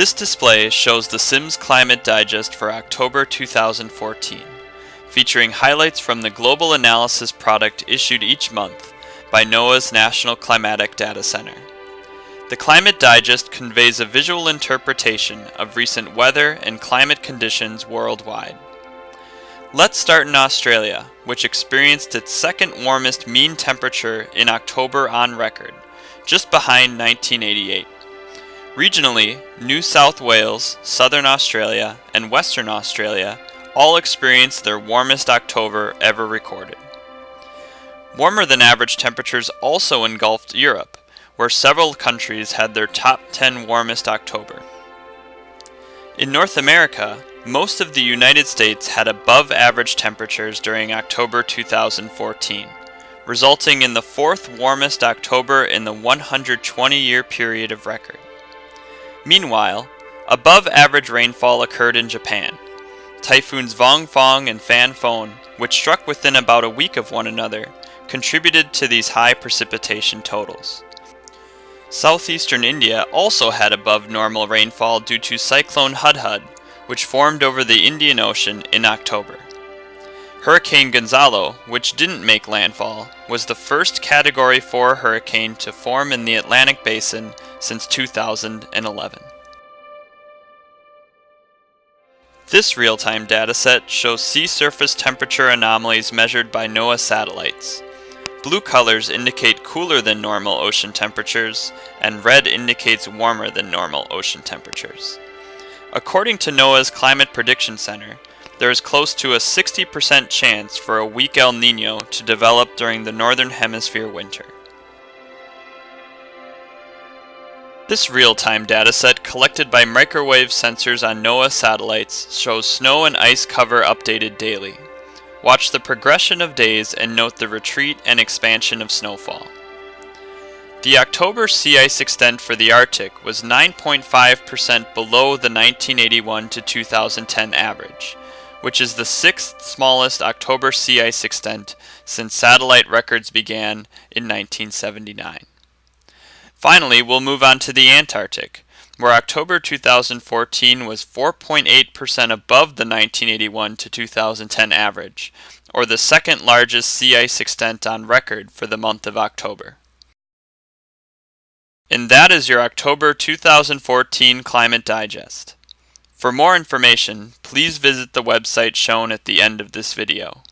This display shows the Sims Climate Digest for October 2014, featuring highlights from the global analysis product issued each month by NOAA's National Climatic Data Center. The Climate Digest conveys a visual interpretation of recent weather and climate conditions worldwide. Let's start in Australia, which experienced its second warmest mean temperature in October on record, just behind 1988. Regionally, New South Wales, Southern Australia, and Western Australia all experienced their warmest October ever recorded. Warmer than average temperatures also engulfed Europe, where several countries had their top 10 warmest October. In North America, most of the United States had above average temperatures during October 2014, resulting in the fourth warmest October in the 120 year period of record. Meanwhile, above average rainfall occurred in Japan. Typhoons Vong Vongfong and Fan Phanfone, which struck within about a week of one another, contributed to these high precipitation totals. Southeastern India also had above normal rainfall due to Cyclone Hudhud, which formed over the Indian Ocean in October. Hurricane Gonzalo, which didn't make landfall, was the first Category 4 hurricane to form in the Atlantic Basin since 2011. This real-time dataset shows sea surface temperature anomalies measured by NOAA satellites. Blue colors indicate cooler than normal ocean temperatures, and red indicates warmer than normal ocean temperatures. According to NOAA's Climate Prediction Center, there is close to a 60% chance for a weak El Nino to develop during the Northern Hemisphere winter. This real-time dataset collected by microwave sensors on NOAA satellites shows snow and ice cover updated daily. Watch the progression of days and note the retreat and expansion of snowfall. The October sea ice extent for the Arctic was 9.5% below the 1981 to 2010 average, which is the sixth smallest October sea ice extent since satellite records began in 1979. Finally, we'll move on to the Antarctic, where October 2014 was 4.8% above the 1981 to 2010 average, or the second largest sea ice extent on record for the month of October. And that is your October 2014 Climate Digest. For more information, please visit the website shown at the end of this video.